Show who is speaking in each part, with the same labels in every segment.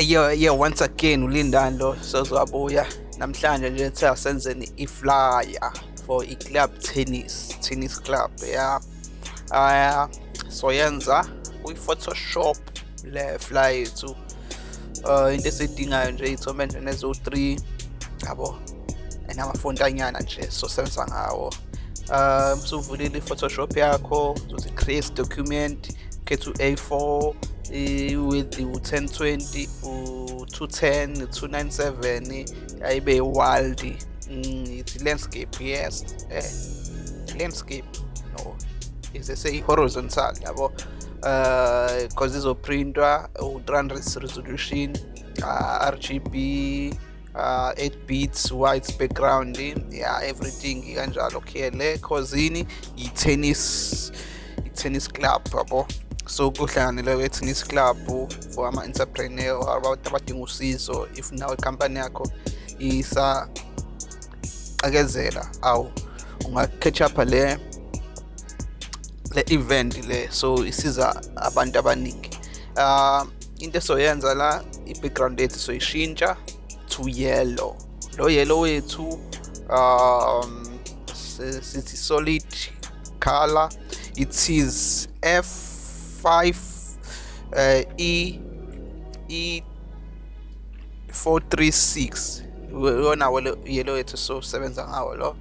Speaker 1: yeah yeah once again ulindando sozwabuya namhlanje nje sithe senzeni i-flyer for i-club tennis tennis club yeah uh, so yenza kwi-photoshop le flyer yethu. Uh into esiyidingayo nje iy'thombe nje nezo-3 yabo? Enamafontanyana nje sosebenza ngawo. Eh, um suvulile i-photoshop yakho uzothi create document khetha u-a4 with u-1020 u-210 297 ayibe wild mm, it's landscape yes. Eh landscape. No is say horizontal yabo. Uh because izoprintwa u-300 resolution uh, rgb uh 8 bits white background yeah everything kanjalo khele cause i-tennis i-tennis club yabo so kuhlanganele kwe-tennis club for ama-entrepreneur abantu abadinga usizo if nawe ikhampani yakho isa akezela awu unga-catch up le le event le so isiza abantu abaningi. Uh into esoyenza la i-background yethu soyishintsha to yellow. Lo yellow wethu um sithi solid color it is f5 uh, e e 436 yona yellow yethu so sebenza ngawo lo.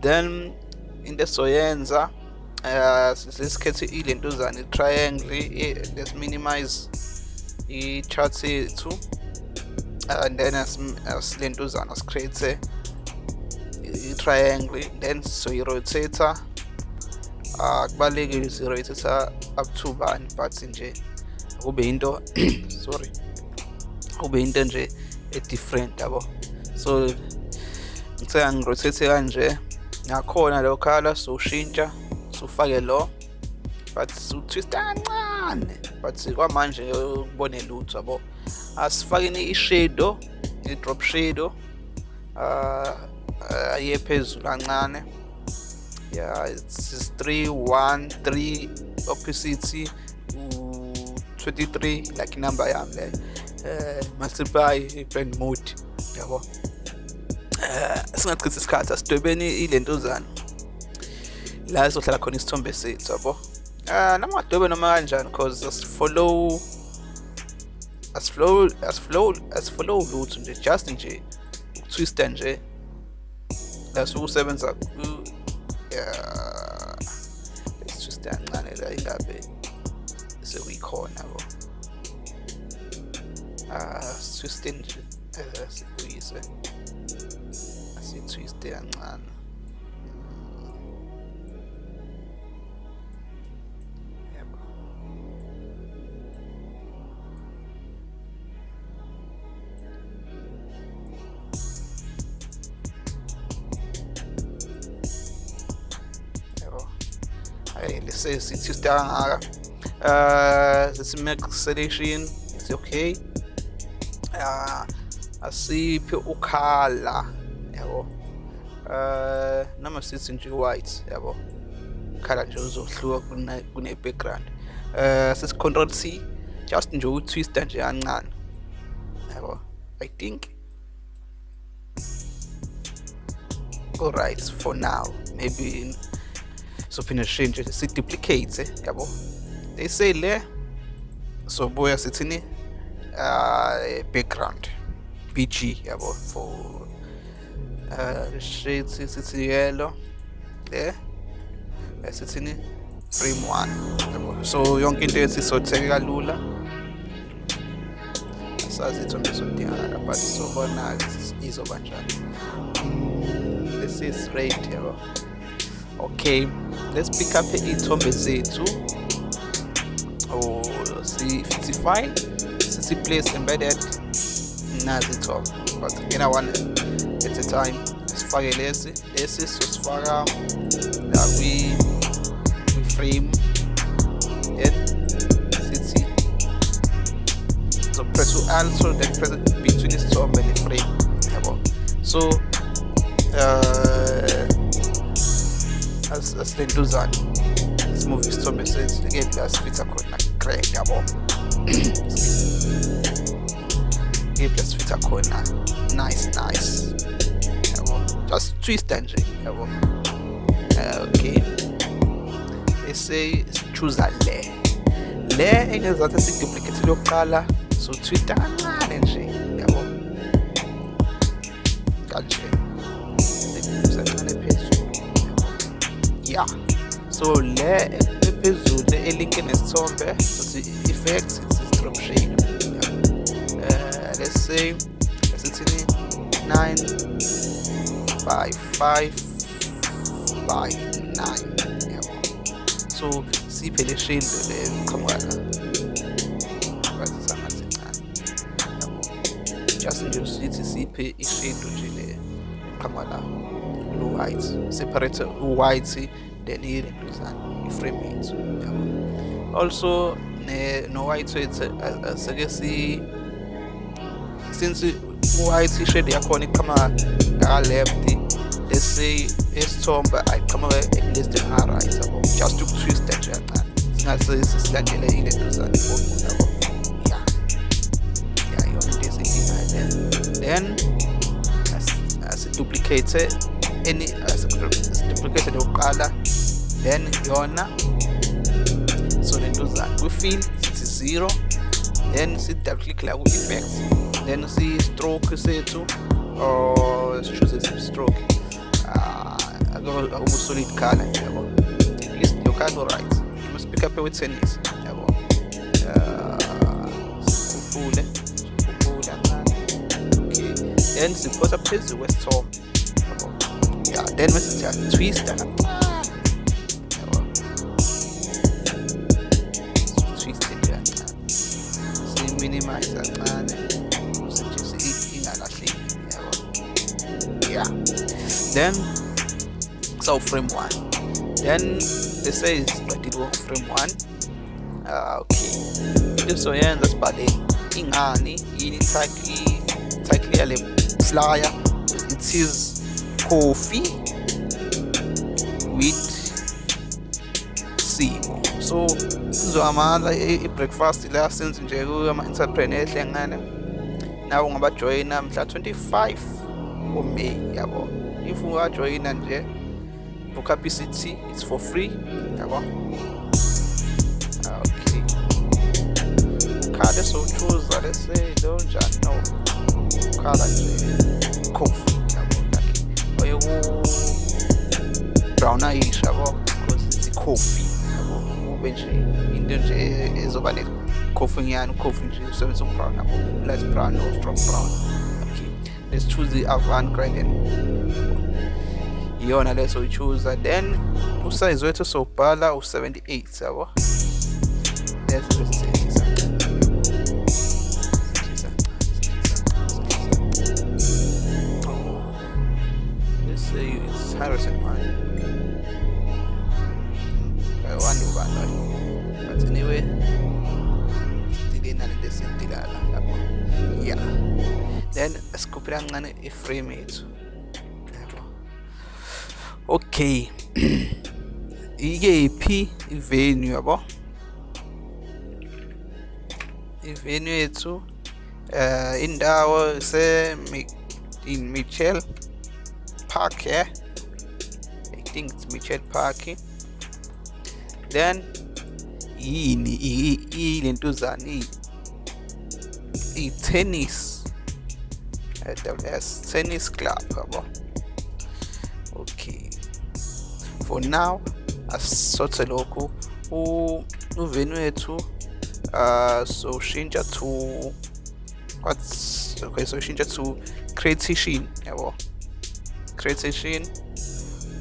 Speaker 1: Then into esoyenza uh sesikhethe ilentuzana i-triangle let's minimize i-charts yethu and then asilentuzana sicreate i-triangle then soyi-rotator uh kubalulekile si-rotator up to bani but nje kube into sorry kube into nje e-different yabo. So ngithe ngirotate kanje. Ngakhona lo khala sowushintsha sufake lo but utwista kancane but kwamanje ukubone lutho yabo. Asifakeni i-shadow i-drop shadow uh aye phezulu kancane. Yeah it's 3 1 3 opposite 23 like number yami le uh multiply blend mode yabo. Eh singachithi isikhathi asidwebeni ilentuzana la sizohlala khona isithombe sethu yabo. Ah noma ngadwebe noma kanjani because asifollow asiflow asiflow asiflow lutho nje just nje uktwista nje. La sokusebenza yeah. Let's twist kancane la ingabe sekuyikhona bo ah twist nje sikuyise asitwiste kancane sesithi kangaka uh sithi max selection is okay uh asiphe ukhala yabo uh noma sithi nje white yabo ukhala nje uzohluka kune background uh sithi control C just nje utwista nje kancane yabo i think. All right for now maybe sophinde sishintshe si-duplicate yabo? They say le sobuya sithini uh background bg yabo? For uh shades sithi yellow le sithini frame 1 yabo? So yonke into yethi sotheke kalula. Sazi ithombe sodingakala but sobona izoba njani this is right yabo. Okay. Let's pick up iy'thombe zethu oh sithi file sithi place embedded. Nazi iy'thombe but ngena one at a time. Sifake lesi lesi sosifaka la kwi-frame then sithi so press u-alt so then press between isithombe ne-frame so uh, as, das they do that this movie is so big so it's again das fits akhona great yabo i-plus feature khona nice nice. Yabo just twista nje yabo okay. They say choose le le engezathi siduplicate yokuqala so twista kancane nje ist kanje kancane yeah so le ephezulu elinke nesithombe sothi effect is drop shape uh, let's say asithini 9 by 5 by 9 yabo so siphe le shade le qhamuka la bazisangazincane yabo just nje usithi siphe ishade nje le qhamuka la white separate u-white then ilentuzana iframe yethu yabo also no white wethu aseke si since u-white ishade yakhona iqhamuka ngaka left let's say esithombe ayiqhamuke less than her right yabo just ukutwista nje kancane singase silandele ilentuzana ifoni yabo yeah. Yeah yona any asiduplicate lokuqala then yona so lentuzana kwi-fill sithi zero then si-double click la ku-effect then si-stroke sethu or sichoose stroke. Akubu-solid color nje yabo? At least lo color right you must pick up with-tennis yabo? Sikhuphule sikhuphule kancane okay. Then siphosa phezulu kwesithombe yeah then mase siyatwista kancane yabo twist nje kancane si-minimize kancane ukuze nje ingalahleki yabo yeah. Then so frame one. Then they say siqedile frame one. Uh, okay. So izoyenza sibhale ingani yini title title yale flyer. It is coffee with simo. So sizohamala i-breakfast la senze nje kuma-entrepreneur ehlengane nawe ungabajoyina mhla 25 uMay yabo. If ungajoyina nje book PCT it's for free yabo. Okay. Ukhale sowuchuza let's say lo njani no ukhala nje. Coffee brown ayish yabo because it's coffee yabo ube nje into nje ezoba coffee coffee nje usebenzisa ubrown yabo light brown or strong brown okay let's choose the avant gradient iyona leso uyichuza then usize wethu sobhala u78 yabo let's just let's say it's Harrison one ba na yun. But anyway, hindi na nila sintilala. Yeah. Then, descubrieron nga ni Freemates. Okay. 이게 이 venue yabo e eh, eh, eh. i venue yethu uh, indawo se in Mitchell Park Ich denke, es ist Mitchell Park then yini ilentuzana i-tennis WS tennis. Club yabo? Okay. For now asisothe lokhu. Uvenue wethu uh so shintsha to what's okay so shintsha to creation yabo? Creation.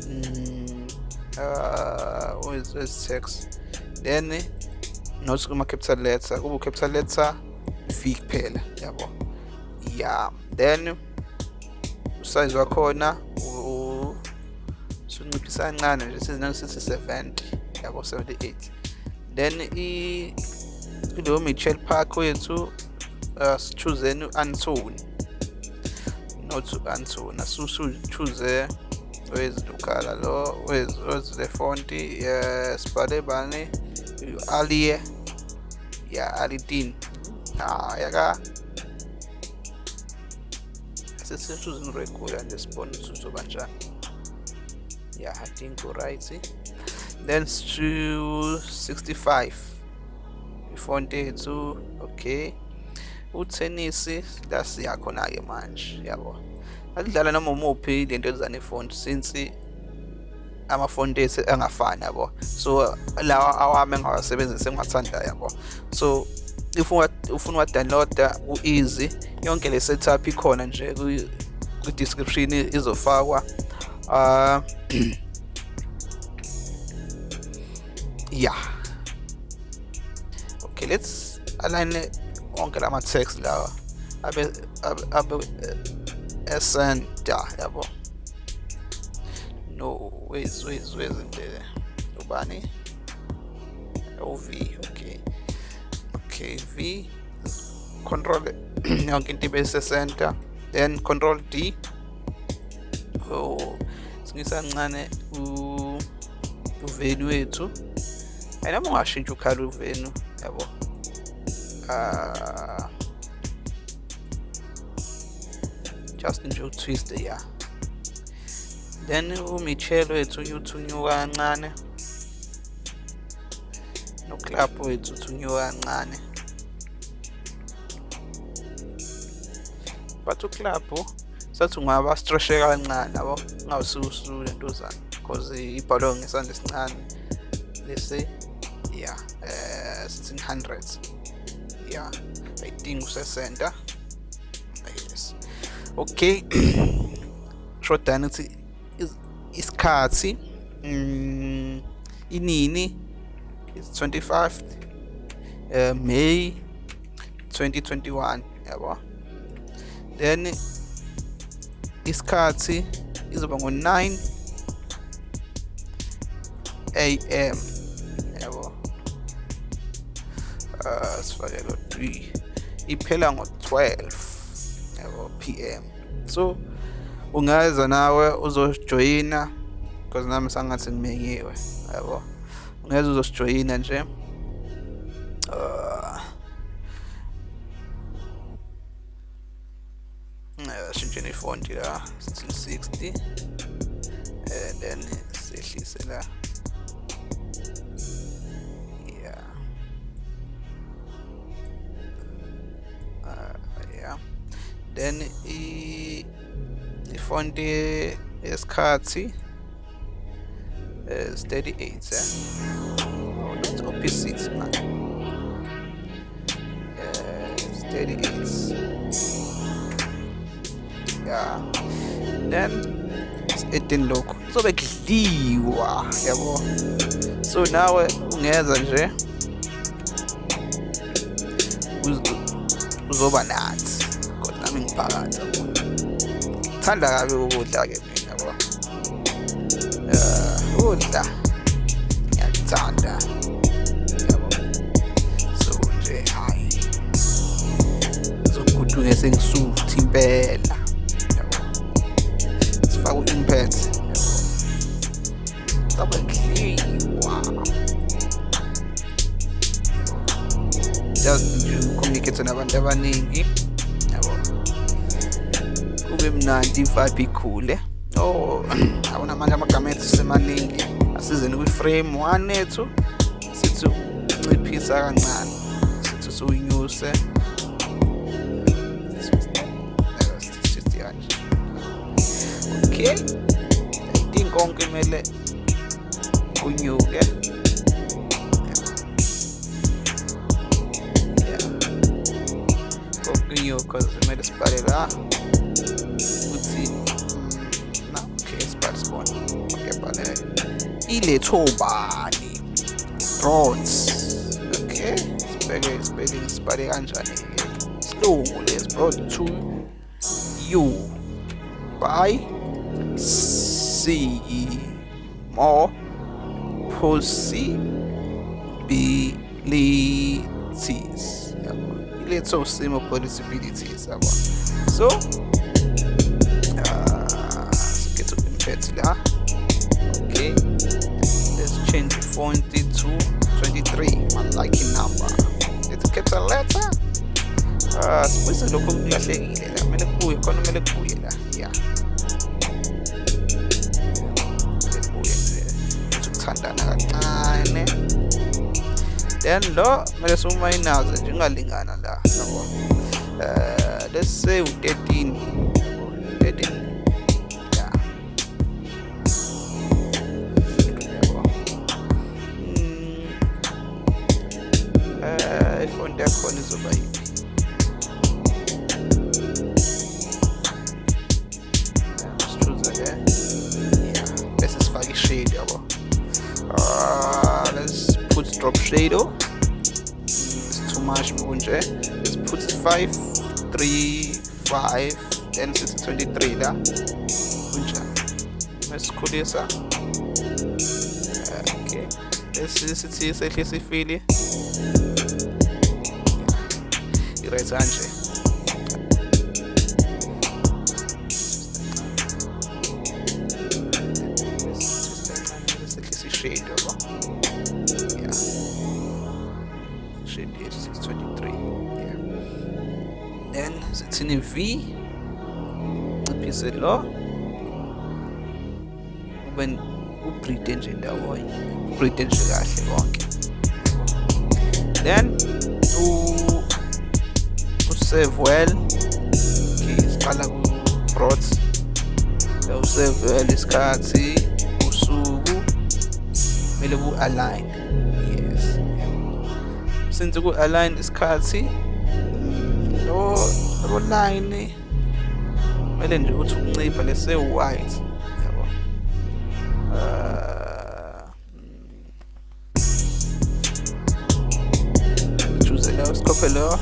Speaker 1: Mm, uh, wezi-text then notice kuma-capital letter kube u-capital letter v kuphela yabo. Ya then usize wakhona sunciphisa kancane nje sizinangisithi 70 yabo 78 then kuleyo michel park wethu uh, sichuzeni u-antony not u-antony asuchoose with Ducalalo, with, with the Fonti, uh, Spade Bani, Ali, yeah, Ali Dean. Ah, yaka. Sisi zinorekura nje spawn zuzo banjani. Yeah, I think right. Then to 65. Fonti zu okay. Utenisi that's yakho nake manje yabo. Yeah, akudlala noma umuphi lento ezizana ifont since amafonti ethu angafani yabo. So lawa awami engawasebenzisi engiwathanda yabo. So if ufuna uwa-downloada ku-easy yonke le setup ikhona nje kwi-description izofakwa. Uh, yeah. Okay let's align wonke lama text lawa abe abe SN, ja, jawohl. No, wait, wait, wait, Ubani. OV, okay. Okay, V, Control, okay, die base center, then Control D. Oh, singisa ngane u uvenu wethu. Ayinoma o ukhala uvenu, yabo. Ah. Just nje utwist ya. Then umichelo wethu uyuthunyu kancane. Noclap wethu uthunyuka kancane. But uclap sathi ungaba stretche kancane yabo? Ungawususu lentuzana because ibhalwe ngesandla esincane. Lesi yeah uh, 1600 yeah i think usesenta okay shodani ukuthi isikhathi mm, inini is 25 uh, May 2021 yabo then isikhathi izoba ngo-9 am yabo uh sifake lo 3 iphela ngo-12 yabo pm so ungeza nawe uzojoyina because nami sangathi ngimenyiwe yabo. Ungeza uzosijoyina nje. Uh shintsheni ifonti la 1660 and then sehlise la. Then i ifonti yesikhathi is 38 eh? oh, not op6 man. Uh, 38 yeah. Then edeni lokhu kuzobe kudliwa yabo so nawe ungeza nje. Uzoba nathi ngumphakathi thanda kabi ukudla-ke mina bo eh, um udla ngiyakuthanda. Yabo. So nje hhayi zokuguduke sengisuthi impela. Yabo. Sifake u-impact. Sabe ngidliwa just nje ucommunicate nabantu abaningi. Kube mnandi vibe ikhule. Oh awona manje amagama ethu semaningi. Asizeni kwi-frame one ethu sithi unciphisa kancane sithi siwunyuse okay i think konke kumele kunyuke. Kokunyuka cause kumele sibhale la ukuthi na okay sibhale sibone okay bhale ilethobani roads okay sibheke sibheke sibhale kanjani silungu lesi brought to you by see more possibilities little similar possibilities so uh, let's get to import là okay. Let's change font to 23 my liking number. Let's a letter. Uh, sibuyise lokho kulahlekile la kumele kubuye khona kumele la ya then lo kumele siwumayinaze nje ungalingana la yabo? Uh, let's say u-13 13 yeah yabo? Mm, uh, ifonti yakhona izoba yiphi potato. It's too much Munje. eh? Let's put 5, 3, 5, and it's 23 da. Munch. Mesikhulisa. Okay. Lesi sithise ehle sifile. Irayizanje. lecine vii nciphizelelo ube ubride nje ndawonye ubride nje kahle konke. Then usave well siqala ku-brot usave well isikhathi usuku kumele ku-align yes. Since ku-align isikhathi lo lo line kumele nje uthi uncipha lese white yabo. Uh choose sikhophe lo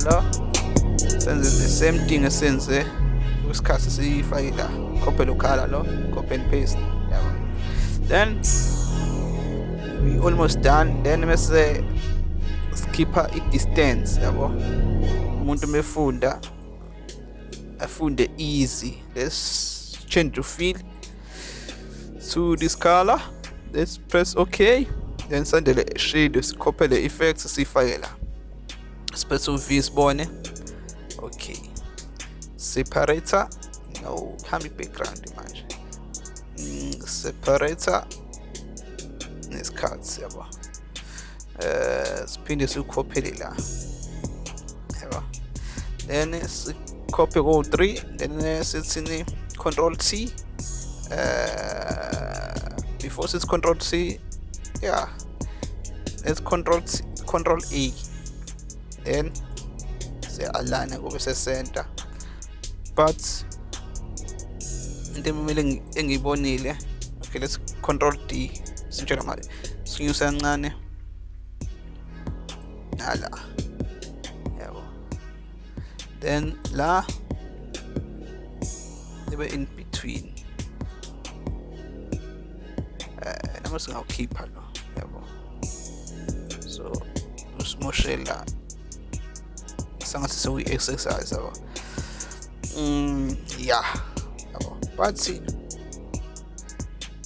Speaker 1: lo senze the same thing esenze kwisikhathi la. Khophe lo copy and paste yabo. Then we almost done. Then bese skipper i-distance yabo umuntu mefunda afunde easy. Let's change the fill to this color. Let's press ok. Then sandele shade sikhophele effects siyifake la space v sibone. Okay separator. No hambi background manje. Mm, separator. Nesikhathi yabo. Eh siphinde sikhophele la then sikhophe ko 3 then sithini control T uh before it's control C yeah let's control C, control A then se align kube se center but into emele engiyibonile okay let's control D. Sintshela mali sinyusa kancane. Ala yabo then la ibe in between. Eh noma singawukhipha lo yabo so usimoshela sangathi sekuyi-exercise yabo mm yeah yabo but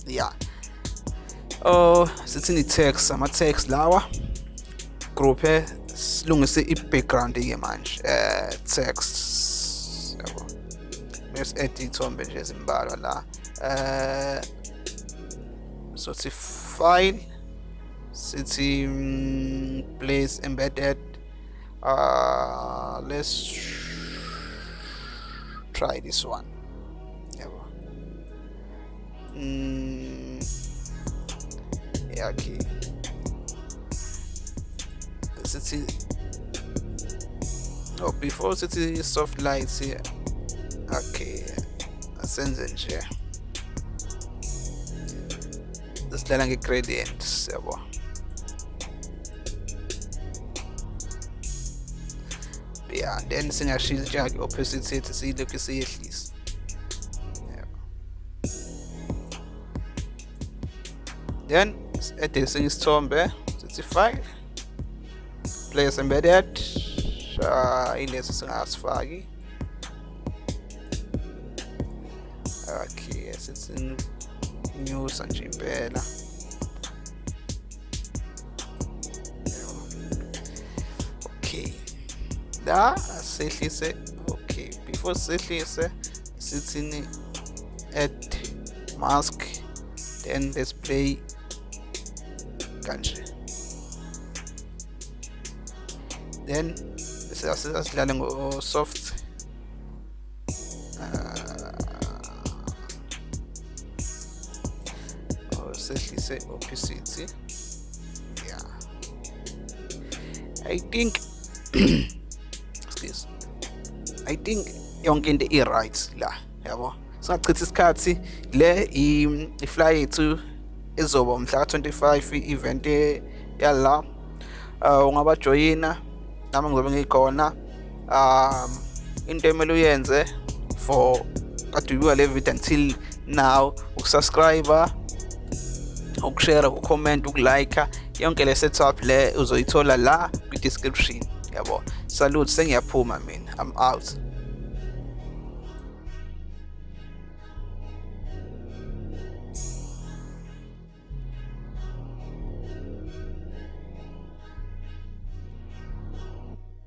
Speaker 1: yeah oh sithini text. Ama text lawa group silungise i-background ke manje eh text yabo. Bese add ithombe nje ezimbalwa la eh so sithi file sithi mm, place embedded uh let's try this one. Yabo. Mm, yeah okay sithi oh before city soft lights here okay asenze nje sidlala nge-gradients yabo yeah then singashintsha-ke opacity yethu siyilokhu siyehlisa yabo then ede esinye isithombe sithi file place embedded uh, ilesi singasifaki okay sithi nyusa nje impela okay. La sehlise futhi sehlise sithini add mask then let's play kanje then sidlale ngo-soft sehlise opacity yeah i think excuse. I think yonke into i-right la yabo. Singachithi isikhathi le i-fly yethu izoba mhla ka-25 i-event yala uh, ungabajoyina. Nami ngizobe ngikhona um into emele uyenze for kade uyibuka le video until now ukusubscribe ukushare ukucomment ukulike yonke le setup le uzoyithola la kwi-description yabo? Salute sengiyaphuma mina i'm out.